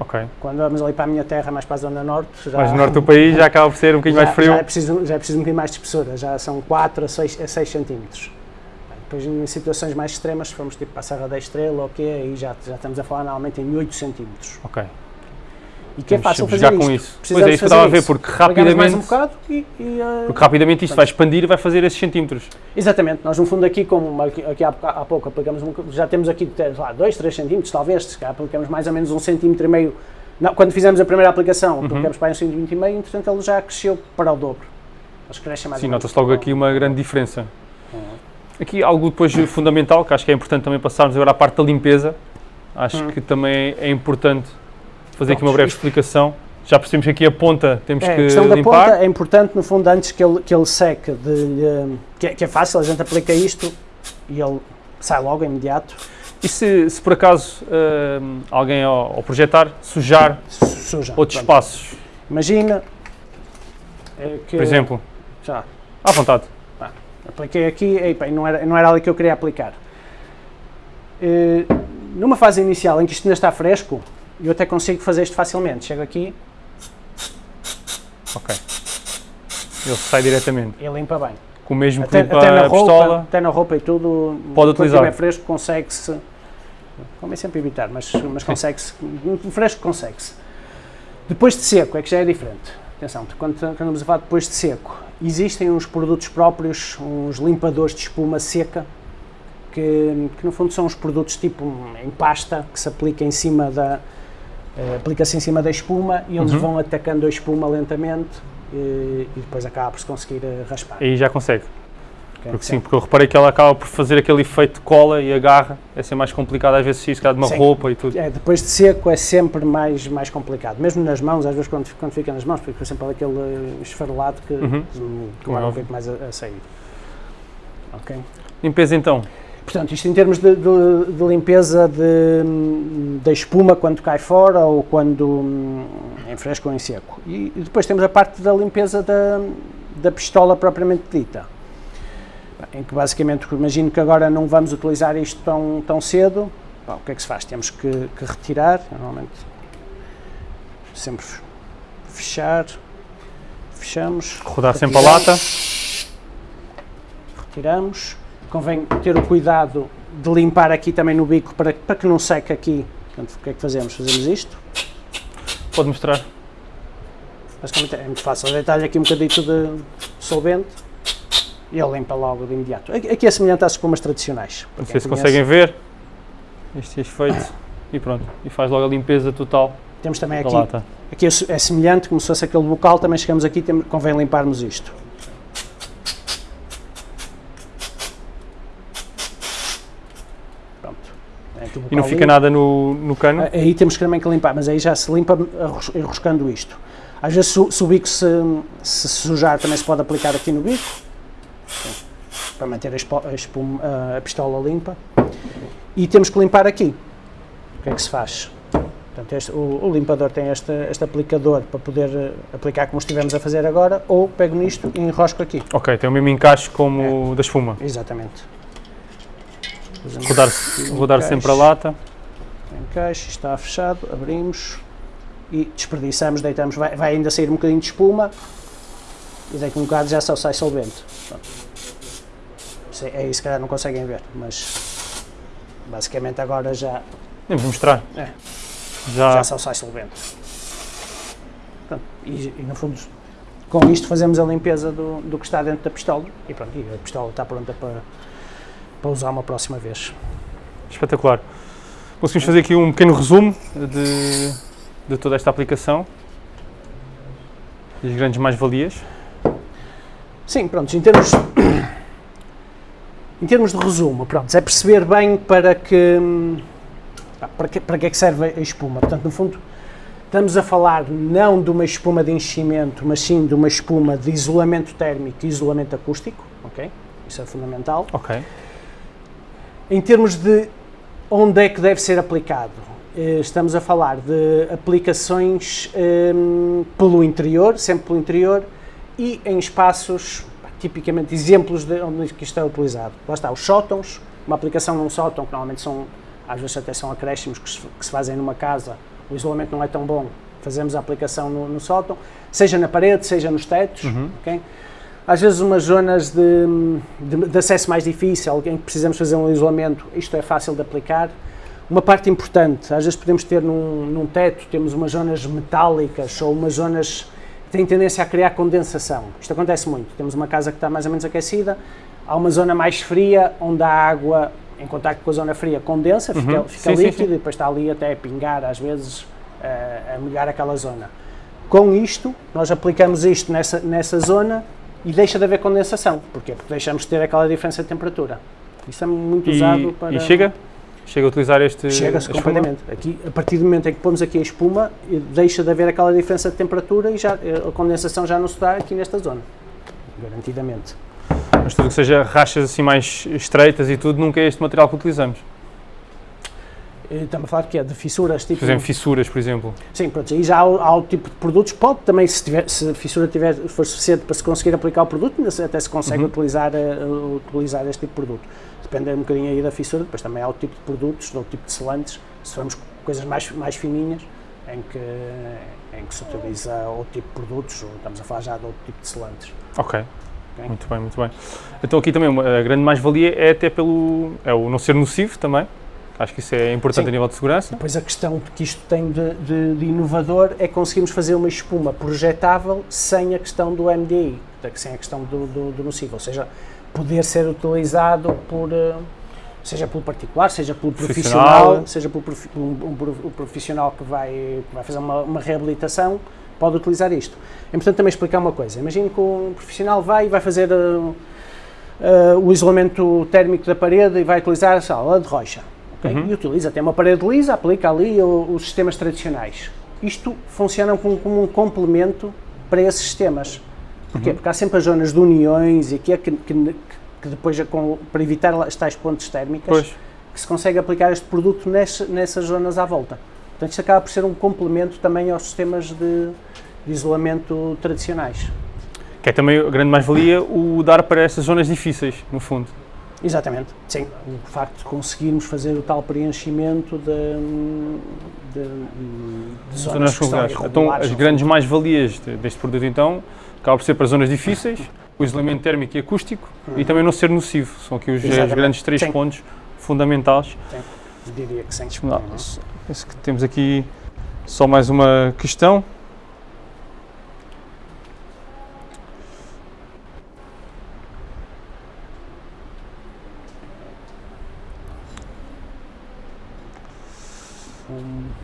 S1: Ok.
S2: Quando vamos ali para a minha terra, mais para a zona norte...
S1: Já, mais no norte do país já acaba por ser um bocadinho
S2: já,
S1: mais frio.
S2: Já é, preciso, já é preciso um bocadinho mais de espessura, já são 4 a 6, a 6 centímetros. Depois, em situações mais extremas, se formos tipo para a Serra da Estrela, ok, aí já, já estamos a falar normalmente em 8 centímetros.
S1: Ok.
S2: E que é fácil fazer
S1: com isso. Pois é, isso que eu estava a ver, porque rapidamente,
S2: um e, e, uh,
S1: porque rapidamente isto vai expandir e vai fazer esses centímetros.
S2: Exatamente, nós no fundo aqui, como aqui há, há pouco aplicamos, já temos aqui lá, 2, 3 centímetros, talvez, se calhar aplicamos mais ou menos um centímetro e meio. Não, quando fizemos a primeira aplicação, uhum. aplicamos para um centímetro e meio, entretanto ele já cresceu para o dobro. Acho que cresce mais
S1: Sim, nota-se logo aqui uma grande diferença. Uhum. Aqui algo depois fundamental, que acho que é importante também passarmos agora à parte da limpeza, acho uhum. que também é importante fazer aqui uma breve explicação. Já percebemos que aqui a ponta temos é, que limpar. A questão da ponta
S2: é importante, no fundo, antes que ele, que ele seque, de, que, é, que, é, fácil, a gente aplica isto e ele sai logo, imediato.
S1: E se, se por acaso uh, alguém ao, ao, projetar sujar Suja, outros pronto. espaços?
S2: Imagina é que,
S1: Por exemplo?
S2: Já.
S1: À vontade.
S2: Ah, apliquei aqui, epa, não, era, não era ali que eu queria aplicar. Uh, numa fase inicial em que isto ainda está fresco, eu até consigo fazer isto facilmente. Chego aqui.
S1: Ok. Ele sai diretamente.
S2: E limpa bem.
S1: Com o mesmo até, até na
S2: roupa,
S1: pistola.
S2: Até na roupa e tudo.
S1: Pode utilizar.
S2: Quando fresco, consegue-se. Convém sempre evitar, mas, mas consegue-se. fresco, consegue-se. Depois de seco, é que já é diferente. Atenção, quando, quando estamos a falar depois de seco, existem uns produtos próprios, uns limpadores de espuma seca, que, que no fundo são os produtos tipo em pasta, que se aplica em cima da, aplica-se em cima da espuma e eles uhum. vão atacando a espuma lentamente e, e depois acaba por se conseguir uh, raspar.
S1: Aí já consegue. Okay, porque sim, porque eu reparei que ela acaba por fazer aquele efeito de cola e agarra, é ser mais complicado às vezes se isso de uma sim. roupa e tudo.
S2: É, depois de seco é sempre mais, mais complicado, mesmo nas mãos, às vezes quando, quando fica nas mãos, fica sempre aquele esfarelado que
S1: uhum.
S2: demora um pouco mais a, a sair. Ok?
S1: Limpeza então?
S2: Portanto, isto em termos de, de, de limpeza de, da espuma quando cai fora ou quando em fresco ou em seco. E, e depois temos a parte da limpeza da, da pistola propriamente dita. Em que basicamente, imagino que agora não vamos utilizar isto tão, tão cedo, o que é que se faz? Temos que, que retirar, normalmente sempre fechar, fechamos.
S1: Rodar sempre a lata.
S2: Retiramos convém ter o cuidado de limpar aqui também no bico para, para que não seque aqui. Portanto, o que é que fazemos? Fazemos isto.
S1: Pode mostrar.
S2: Basicamente é muito fácil. Deitar-lhe aqui um bocadito de solvente e ele limpa logo de imediato. Aqui é semelhante às espumas tradicionais.
S1: Não sei se conseguem ver este efeito e pronto, e faz logo a limpeza total
S2: Temos também aqui,
S1: lata.
S2: aqui é é semelhante, como se fosse aquele bocal, também chegamos aqui, tem, convém limparmos isto. Pronto. É aqui o
S1: E não fica
S2: limpo.
S1: nada no, no cano?
S2: Ah, Aí temos que também que limpar, mas aí já se limpa enroscando isto. Às vezes se, o- se o bico se, se sujar também se pode aplicar aqui no bico, para manter a, espuma- a pistola limpa. E temos que limpar aqui. O que é que se faz? Portanto, este- o, o limpador tem este, este aplicador para poder eh, aplicar como estivemos a fazer agora, ou pego nisto e enrosco aqui.
S1: Ok, tem o mesmo encaixe como
S2: É.
S1: da espuma.
S2: Exatamente.
S1: Rodar, rodar sempre a lata.
S2: encaixe, está fechado, abrimos e desperdiçamos, deitamos, vai, vai ainda sair um bocadinho de espuma e daqui a um bocado já só sai solvente. Pronto. Isso é, é isso, se calhar não conseguem ver, mas basicamente agora já,
S1: Vamos mostrar.
S2: É.
S1: Já,
S2: já só sai solvente. Pronto, e, e no fundo com isto fazemos a limpeza do, do que está dentro da pistola e pronto, e a pistola está pronta para, para usar uma próxima vez.
S1: espetacular. Conseguimos fazer aqui um pequeno resumo de, de toda esta aplicação. E as grandes mais-valias.
S2: Sim, pronto, em termos, em termos de resumo, pronto, é perceber bem para que, para que, para que é que serve a espuma. Portanto, no fundo, estamos a falar não de uma espuma de enchimento, mas sim de uma espuma de isolamento térmico e isolamento acústico, ok? Isso é fundamental.
S1: Ok.
S2: Em termos de onde é que deve ser aplicado, eh, estamos a falar de aplicações hum, pelo interior, sempre pelo interior, e em espaços, tipicamente, exemplos de onde isto é utilizado. Lá está, os sótãos, uma aplicação num sótão, que normalmente são, às vezes até são acréscimos que se, que se fazem numa casa, o isolamento não é tão bom, fazemos a aplicação no, no sótão, seja na parede, seja nos tetos,
S1: Uhum.
S2: ok? Às vezes umas zonas de, de, de acesso mais difícil, alguém que precisamos fazer um isolamento, isto é fácil de aplicar. Uma parte importante, às vezes podemos ter num, num teto, temos umas zonas metálicas ou umas zonas que têm tendência a criar condensação. Isto acontece muito. Temos uma casa que está mais ou menos aquecida, há uma zona mais fria onde a água em contacto com a zona fria condensa, fica,
S1: Uhum.
S2: fica
S1: Sim, sim,
S2: líquido
S1: sim.
S2: e depois está ali até a pingar, às vezes, eh, a molhar aquela zona. Com isto, nós aplicamos isto nessa, nessa zona e deixa de haver condensação. Porquê? Porque deixamos de ter aquela diferença de temperatura. Isso é muito usado
S1: E,
S2: para...
S1: e chega? Chega a utilizar este.
S2: Chega-se completamente. Aqui, a partir do momento em que pomos aqui a espuma, deixa de haver aquela diferença de temperatura e já, eh, a condensação já não se dá aqui nesta zona. Garantidamente.
S1: Mas tudo que seja rachas assim mais estreitas e tudo, nunca é este material que utilizamos.
S2: Eh, Estamos a falar de quê? De fissuras? Tipo,
S1: Por exemplo, fissuras, por exemplo.
S2: Sim, pronto, aí já há, há o tipo de produtos, pode também, se, tiver, se a fissura tiver, for suficiente para se conseguir aplicar o produto, até se consegue
S1: Uhum.
S2: utilizar, eh, utilizar este tipo de produto. Depende um bocadinho aí da fissura, depois também há o tipo de produtos, ou tipo de selantes, se formos coisas mais, mais fininhas, em que, em que se utiliza outro tipo de produtos, ou estamos a falar já de outro tipo de selantes.
S1: Ok. Muito bem, muito bem. Então aqui também a grande mais-valia é até pelo é o não ser nocivo também. Acho que isso é importante
S2: Sim.
S1: a nível de segurança.
S2: Depois a questão que isto tem de, de- de inovador é que conseguimos fazer uma espuma projetável sem a questão do MDI, sem a questão do, do, do nocivo, ou seja, poder ser utilizado por, eh, seja pelo particular, seja pelo
S1: Profissional.
S2: profissional, seja pelo profi- um, um profissional que vai, que vai fazer uma, uma reabilitação, pode utilizar isto. É importante também explicar uma coisa, imagine que um profissional vai e vai fazer eh, eh, o isolamento térmico da parede e vai utilizar a sala de rocha. Ok?
S1: Uhum.
S2: E utiliza, tem uma parede lisa, aplica ali o- os sistemas tradicionais. Isto funciona como, como um complemento para esses sistemas. Porquê?
S1: Uhum.
S2: Porque há sempre as zonas de uniões e aqui é que, que, que depois, é para evitar as tais pontes térmicas,
S1: Pois.
S2: que se consegue aplicar este produto ness- nessas zonas à volta. Portanto, isto acaba por ser um complemento também aos sistemas de, de isolamento tradicionais.
S1: Que é também a grande mais-valia o dar para estas zonas difíceis, no fundo.
S2: Exatamente, sim. O facto de conseguirmos fazer o tal preenchimento de, de, de zonas,
S1: Zonas conjugadas. Então, as grandes mais-valias de- deste produto, então, acaba por ser para zonas difíceis, o isolamento térmico e acústico e também não ser nocivo. São aqui os, os grandes três
S2: Sim.
S1: pontos fundamentais.
S2: Diria que sim.
S1: Não, penso que temos aqui só mais uma questão.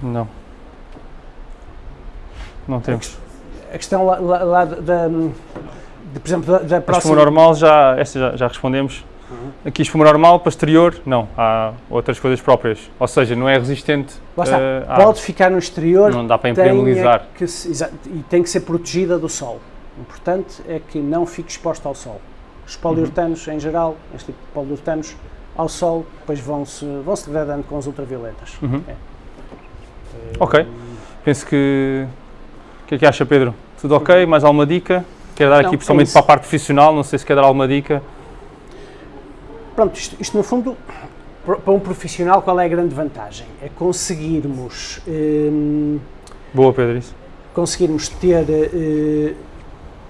S1: Não. Não temos.
S2: A questão lá, lá- lá da, de, por exemplo, da, da
S1: A espuma
S2: próxima...
S1: normal, já, esta já, já respondemos.
S2: Uhum.
S1: Aqui espuma normal, posterior, não. Há outras coisas próprias. Ou seja, não é resistente.
S2: Lá está,
S1: à-
S2: pode ficar no exterior,
S1: Não dá para
S2: é
S1: impermeabilizar.
S2: que se- e tem que ser protegida do sol. O importante é que não fique exposto ao sol. Os poliuretanos, em geral, este tipo de poliuretanos, ao sol, depois vão-se vão -se degradando com as ultravioletas.
S1: Uhum.
S2: É.
S1: Ok. Penso que. O que é que acha, Pedro? Tudo ok? Mais alguma dica? Quer dar
S2: Não,
S1: aqui,
S2: é
S1: pessoalmente,
S2: isso.
S1: para a parte profissional? Não sei se quer dar alguma dica.
S2: Pronto, isto, isto no fundo, para um profissional, qual é a grande vantagem? É conseguirmos, hum,
S1: Boa, Pedro, isso.
S2: conseguirmos ter eh,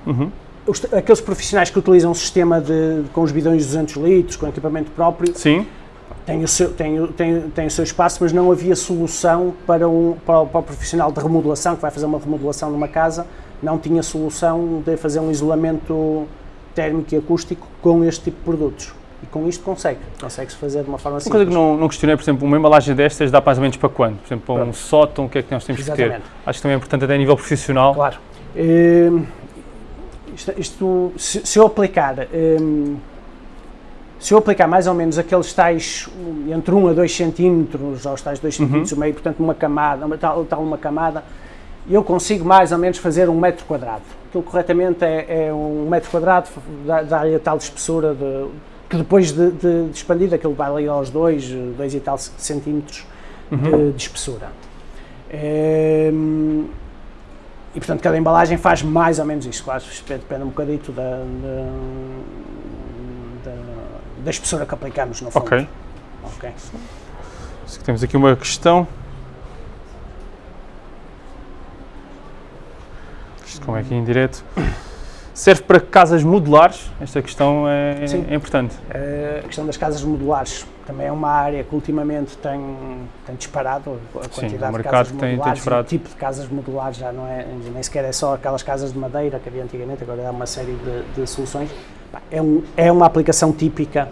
S1: Uhum.
S2: os- aqueles profissionais que utilizam um sistema de, com os bidões de 200 litros, com equipamento próprio,
S1: Sim.
S2: Tem o, seu, tem, tem, tem o seu espaço, mas não havia solução para, um, para, o, para o profissional de remodelação, que vai fazer uma remodelação numa casa, não tinha solução de fazer um isolamento térmico e acústico com este tipo de produtos. E com isto consegue, consegue-se fazer de uma forma
S1: Uma
S2: simples.
S1: coisa que não, não questionei, por exemplo, uma embalagem destas dá mais ou menos para quando? Por exemplo, para um
S2: Pronto.
S1: sótão, o que é que nós temos que ter?
S2: Exatamente.
S1: Acho que também é importante até a nível profissional.
S2: Claro. Hum, isto, isto- se, se eu aplicar hum, se eu aplicar mais ou menos aqueles tais entre 1 a 2 centímetros, aos tais 2
S1: Uhum.
S2: centímetros e meio, portanto uma camada, uma, tal, tal uma camada, eu consigo mais ou menos fazer um metro quadrado. Aquilo corretamente é, é um metro quadrado, dá- dá-lhe a tal espessura de, que depois de, de, de expandir, aquilo vai ali aos 2, 2 e tal centímetros
S1: Uhum.
S2: de, de espessura. Hum, e portanto cada embalagem faz mais ou menos isso, claro, depende, um bocadito da, da, da espessura que aplicamos no fundo.
S1: Ok.
S2: Ok.
S1: Se Temos aqui uma questão. Isto como é que é em direto? Serve para casas modulares? Esta questão é,
S2: Sim.
S1: é importante.
S2: Eh, a questão das casas modulares também é uma área que ultimamente tem, tem disparado a
S1: Sim,
S2: quantidade
S1: o
S2: de casas
S1: tem- tem
S2: modulares.
S1: disparado.
S2: o tipo de casas modulares já não é, nem sequer é só aquelas casas de madeira que havia antigamente, agora há uma série de, de soluções. É, um, é uma aplicação típica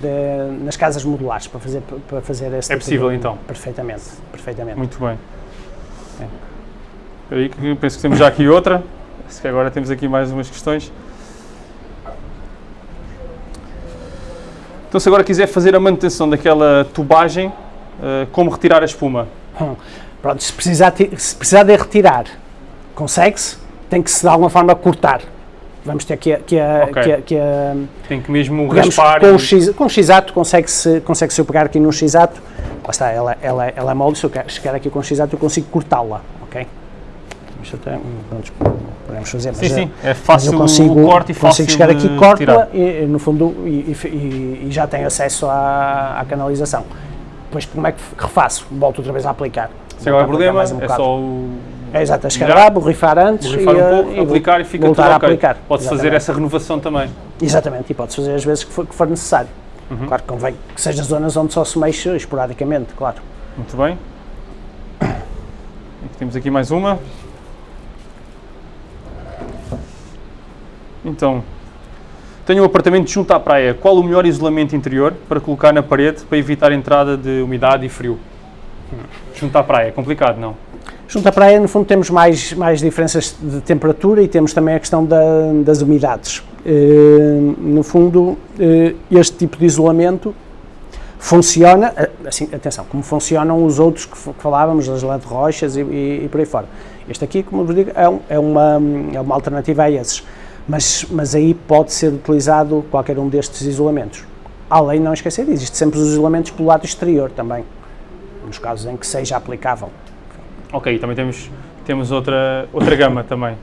S2: de- nas casas modulares para fazer, para fazer esse
S1: É
S2: tipo
S1: possível,
S2: de-
S1: então?
S2: Perfeitamente, perfeitamente.
S1: Muito bem. Espera aí que penso que temos já aqui outra. Se que agora temos aqui mais umas questões. Então se agora quiser fazer a manutenção daquela tubagem, eh, como retirar a espuma?
S2: Pronto, se precisar, se precisar de retirar, consegue-se, tem que se de alguma forma cortar. Vamos ter que, a- que, a-
S1: Ok.
S2: que, a- que a-
S1: Tem que mesmo
S2: Pegamos
S1: raspar
S2: com,
S1: e-
S2: o X, com o X-Ato consegue-se consegue -se eu pegar aqui num X-Ato, lá está, ela, ela, ela é molde, se eu chegar aqui com o X-Ato eu consigo cortá-la, ok? Isto até, pronto, podemos fazer, mas,
S1: Sim, sim, é fácil
S2: eu consigo,
S1: o corte e
S2: consigo chegar aqui, corto-la e, e, no fundo e, e- e- já tenho acesso à, à canalização. Depois como é que refaço? Volto outra vez a aplicar.
S1: Se agora
S2: aplicar
S1: problema,
S2: um
S1: é só o
S2: É exato, é chegar lá, borrifar antes
S1: borrifar
S2: e,
S1: um pouco,
S2: e
S1: aplicar e fica
S2: voltar
S1: tudo
S2: a
S1: ok.
S2: aplicar.
S1: Pode-se fazer essa renovação também.
S2: Exatamente, e pode-se fazer as vezes que for, que for necessário.
S1: Uhum.
S2: Claro que convém que seja zonas onde só se mexe esporadicamente, claro.
S1: Muito bem. Temos aqui mais uma. Então, tenho um apartamento junto à praia. Qual o melhor isolamento interior para colocar na parede para evitar a entrada de umidade e frio? Junto à praia, é complicado, não?
S2: Junto à praia, no fundo, temos mais, mais diferenças de temperatura e temos também a questão da- das umidades. Eh, no fundo, eh, este tipo de isolamento funciona, eh, assim, atenção, como funcionam os outros que, falávamos, as LED rochas e, e, e por aí fora. Este aqui, como vos digo, é, um- é uma, é uma alternativa a esses, mas, mas aí pode ser utilizado qualquer um destes isolamentos. Além, não esquecer, existe sempre os isolamentos pelo lado exterior também, nos casos em que seja aplicável.
S1: Ok, também temos, temos outra, outra gama também.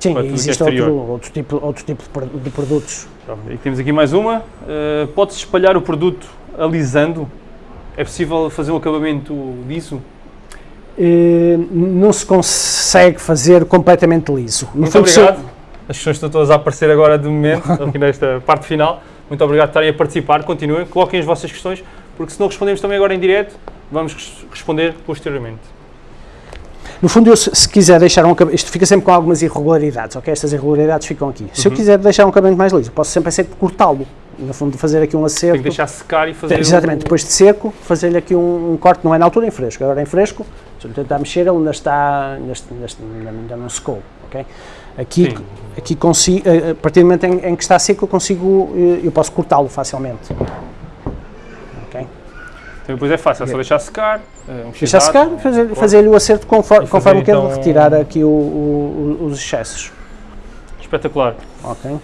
S2: Sim,
S1: é
S2: existe outro, outro, tipo, outro tipo de pro- de produtos.
S1: E temos aqui mais uma. Uh, Pode-se espalhar o produto alisando? É possível fazer um acabamento liso?
S2: Eh, não se consegue fazer completamente liso. No
S1: Muito
S2: fundo, se
S1: obrigado. As questões estão todas a aparecer agora de momento, aqui nesta parte final. Muito obrigado por estarem a participar. Continuem, coloquem as vossas questões, porque se não respondemos também agora em direto, vamos res- responder posteriormente.
S2: No fundo, eu, se, se quiser deixar um acabamento, isto fica sempre com algumas irregularidades, ok? Estas irregularidades ficam aqui. Se eu
S1: Uhum.
S2: quiser deixar um acabamento mais liso, posso sempre é sempre cortá-lo. no fundo fazer aqui um acerto.
S1: Tem que deixar secar e fazer.
S2: Exatamente,
S1: o...
S2: depois de seco, fazer-lhe aqui um, um, corte, não é na altura em fresco, agora em fresco, se eu tentar mexer, ele ainda está, ainda, ainda, ainda não secou, ok? Aqui, aqui consigo, a partir do momento em, em que está seco, eu consigo, eu posso cortá-lo facilmente.
S1: Então depois é fácil, é só deixar secar,
S2: um deixar secar, fazer-lhe fazer o acerto conforme, conforme então, quero retirar aqui o, o, os excessos.
S1: Espetacular.
S2: Ok.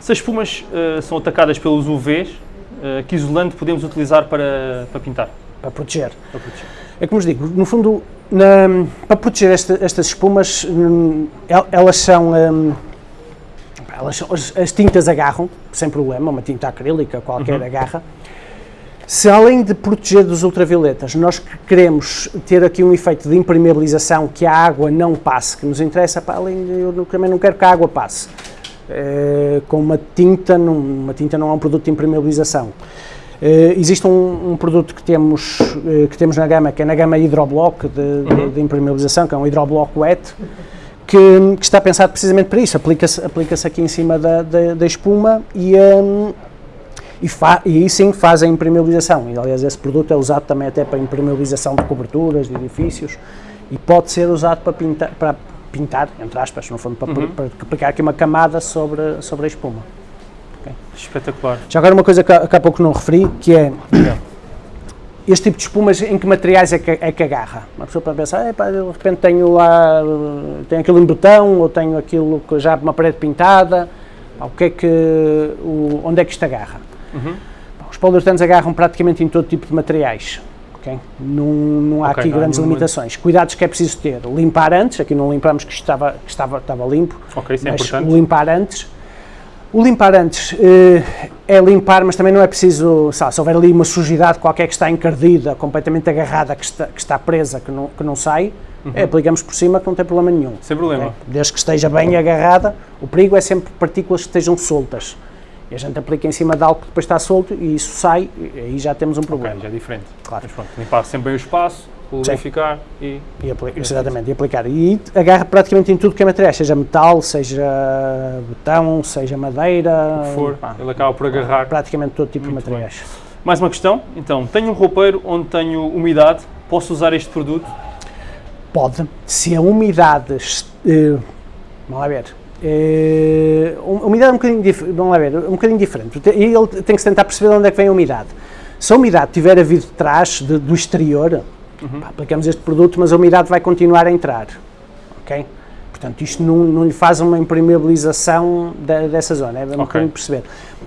S1: Se as espumas uh, são atacadas pelos UVs, uh, que isolante podemos utilizar para, para pintar?
S2: Para proteger. para proteger. É como vos digo, no fundo, na, para proteger esta, estas espumas, hum, elas são. Um, elas as, as, tintas agarram, sem problema, uma tinta acrílica qualquer uhum. agarra. Se além de proteger dos ultravioletas, nós queremos ter aqui um efeito de impermeabilização, que a água não passe, que nos interessa, para além de, eu também não quero que a água passe. É, com uma tinta, não, uma tinta não é um produto de impermeabilização. Uh, existe um, um, produto que temos, uh, que temos na gama, que é na gama Hidroblock de, uhum. de, de impermeabilização, que é um Hidroblock wet, que, que, está pensado precisamente para isso. Aplica-se aplica aqui em cima da, da, da espuma e, um, e, e aí sim faz a impermeabilização. E, aliás, esse produto é usado também até para impermeabilização de coberturas, de edifícios, e pode ser usado para pintar, para pintar entre aspas, no fundo, para, uhum. para, aplicar aqui uma camada sobre, sobre a espuma.
S1: Okay. Espetacular.
S2: Já agora uma coisa que, que há pouco não referi, que é este tipo de espumas, em que materiais é que, é que agarra? Uma pessoa pode pensar, de repente tenho lá, tenho aquilo em betão, ou tenho aquilo já uma parede pintada, o que é que, o, onde é que isto agarra? Uhum. Os poliuretano's agarram praticamente em todo tipo de materiais. Okay? Não, não há okay, aqui não, grandes limitações. Cuidados que é preciso ter. Limpar antes, aqui não limpamos que estava, que estava, estava limpo,
S1: okay, é mas
S2: o limpar antes o limpar antes eh, é limpar, mas também não é preciso, sabe, se houver ali uma sujidade qualquer que está encardida, completamente agarrada, que está, que está presa, que não, que não sai, uhum. é, aplicamos por cima que não tem problema nenhum.
S1: Sem problema.
S2: Desde que esteja bem agarrada, o perigo é sempre partículas que estejam soltas. E a gente aplica em cima de algo que depois está solto e isso sai, e aí já temos um problema.
S1: Okay, já é diferente. Claro. Mas pronto, limpar sempre bem o espaço, lubrificar e...
S2: e aplicar, exatamente, e aplicar. E agarra praticamente em tudo que é material, seja metal, seja betão, seja madeira...
S1: O que for, pá, ele acaba por agarrar...
S2: Praticamente todo tipo Muito de materiais. Bem.
S1: Mais uma questão, então, tenho um roupeiro onde tenho umidade, posso usar este produto?
S2: Pode, se a umidade... Uh, vamos lá ver, é, a umidade é um bocadinho, vamos lá ver, um bocadinho diferente. E ele tem que tentar perceber de onde é que vem a umidade. Se a umidade tiver a vir de trás, de, do exterior, uhum. pá, aplicamos este produto, mas a umidade vai continuar a entrar. Ok? Portanto, isto não, não lhe faz uma impermeabilização da, dessa zona, é um okay. bocadinho perceber.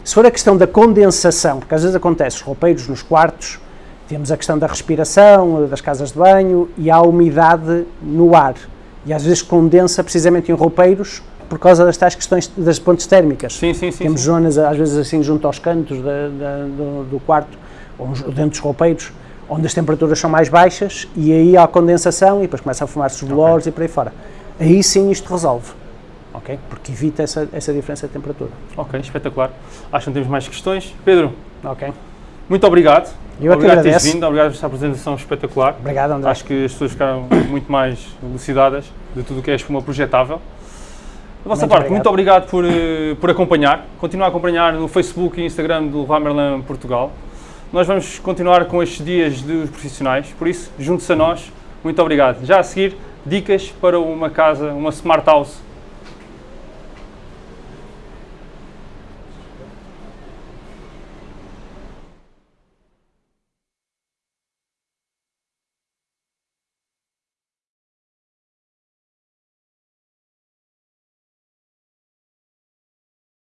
S2: Se for a questão da condensação, porque às vezes acontece, os roupeiros nos quartos, temos a questão da respiração, das casas de banho, e há umidade no ar. E às vezes condensa precisamente em roupeiros, por causa das tais questões das pontes térmicas.
S1: Sim, sim, sim.
S2: Temos
S1: sim.
S2: zonas, às vezes assim, junto aos cantos do, do, quarto, ou dentro dos roupeiros, onde as temperaturas são mais baixas e aí há condensação e depois começa a formar-se os bolores okay. e por aí fora. Aí sim isto resolve, ok? Porque evita essa, essa diferença de temperatura.
S1: Ok, espetacular. Acho que não temos mais questões. Pedro,
S2: ok.
S1: muito obrigado.
S2: Eu
S1: obrigado
S2: por teres
S1: vindo, obrigado por esta apresentação espetacular.
S2: Obrigado, André.
S1: Acho que as pessoas ficaram muito mais elucidadas de tudo o que é espuma projetável. Da vossa muito parte, obrigado. muito obrigado por, eh, por acompanhar. Continua a acompanhar no Facebook e Instagram do Ramerlan Portugal. Nós vamos continuar com estes dias dos profissionais, por isso, junte-se a nós. Muito obrigado. Já a seguir, dicas para uma casa, uma smart house